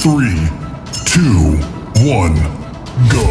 Three, two, one, go.